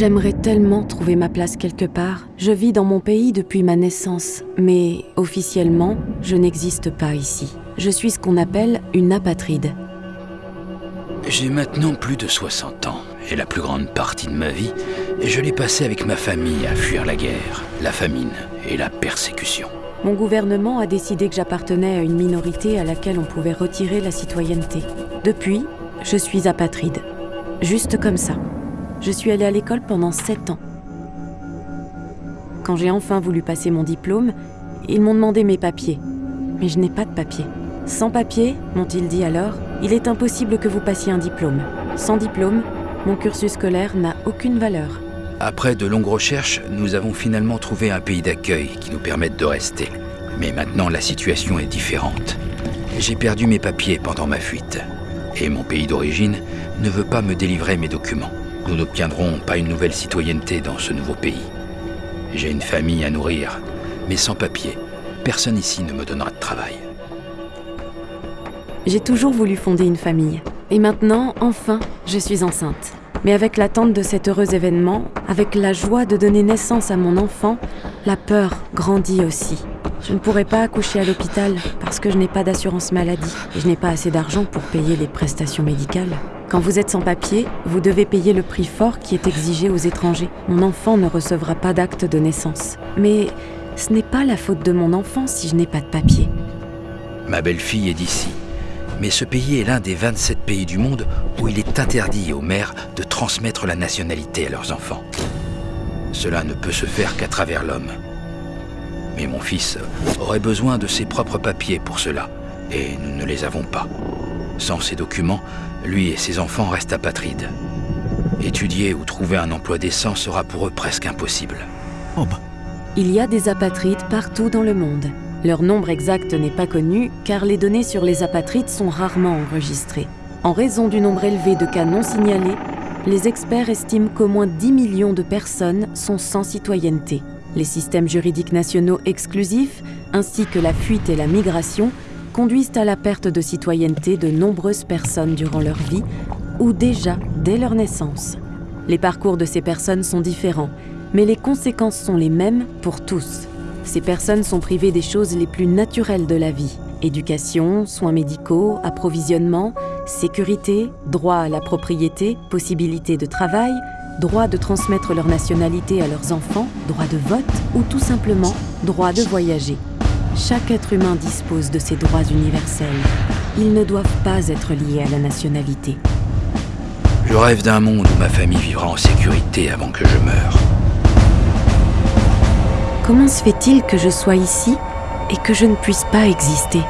J'aimerais tellement trouver ma place quelque part. Je vis dans mon pays depuis ma naissance, mais officiellement, je n'existe pas ici. Je suis ce qu'on appelle une apatride. J'ai maintenant plus de 60 ans, et la plus grande partie de ma vie, je l'ai passée avec ma famille à fuir la guerre, la famine et la persécution. Mon gouvernement a décidé que j'appartenais à une minorité à laquelle on pouvait retirer la citoyenneté. Depuis, je suis apatride. Juste comme ça. Je suis allée à l'école pendant 7 ans. Quand j'ai enfin voulu passer mon diplôme, ils m'ont demandé mes papiers. Mais je n'ai pas de papiers. Sans papiers, m'ont-ils dit alors, il est impossible que vous passiez un diplôme. Sans diplôme, mon cursus scolaire n'a aucune valeur. Après de longues recherches, nous avons finalement trouvé un pays d'accueil qui nous permette de rester. Mais maintenant, la situation est différente. J'ai perdu mes papiers pendant ma fuite. Et mon pays d'origine ne veut pas me délivrer mes documents. Nous n'obtiendrons pas une nouvelle citoyenneté dans ce nouveau pays. J'ai une famille à nourrir, mais sans papier, personne ici ne me donnera de travail. J'ai toujours voulu fonder une famille. Et maintenant, enfin, je suis enceinte. Mais avec l'attente de cet heureux événement, avec la joie de donner naissance à mon enfant, la peur grandit aussi. Je ne pourrai pas accoucher à l'hôpital parce que je n'ai pas d'assurance maladie et je n'ai pas assez d'argent pour payer les prestations médicales. Quand vous êtes sans papier, vous devez payer le prix fort qui est exigé aux étrangers. Mon enfant ne recevra pas d'acte de naissance. Mais ce n'est pas la faute de mon enfant si je n'ai pas de papier. Ma belle-fille est d'ici. Mais ce pays est l'un des 27 pays du monde où il est interdit aux mères de transmettre la nationalité à leurs enfants. Cela ne peut se faire qu'à travers l'homme. Mais mon fils aurait besoin de ses propres papiers pour cela, et nous ne les avons pas. Sans ces documents, lui et ses enfants restent apatrides. Étudier ou trouver un emploi décent sera pour eux presque impossible. Oh bah. Il y a des apatrides partout dans le monde. Leur nombre exact n'est pas connu car les données sur les apatrides sont rarement enregistrées. En raison du nombre élevé de cas non signalés, les experts estiment qu'au moins 10 millions de personnes sont sans citoyenneté. Les systèmes juridiques nationaux exclusifs, ainsi que la fuite et la migration, conduisent à la perte de citoyenneté de nombreuses personnes durant leur vie ou déjà dès leur naissance. Les parcours de ces personnes sont différents, mais les conséquences sont les mêmes pour tous. Ces personnes sont privées des choses les plus naturelles de la vie. Éducation, soins médicaux, approvisionnement, sécurité, droit à la propriété, possibilité de travail, droit de transmettre leur nationalité à leurs enfants, droit de vote ou tout simplement droit de voyager. Chaque être humain dispose de ces droits universels. Ils ne doivent pas être liés à la nationalité. Je rêve d'un monde où ma famille vivra en sécurité avant que je meure. Comment se fait-il que je sois ici et que je ne puisse pas exister?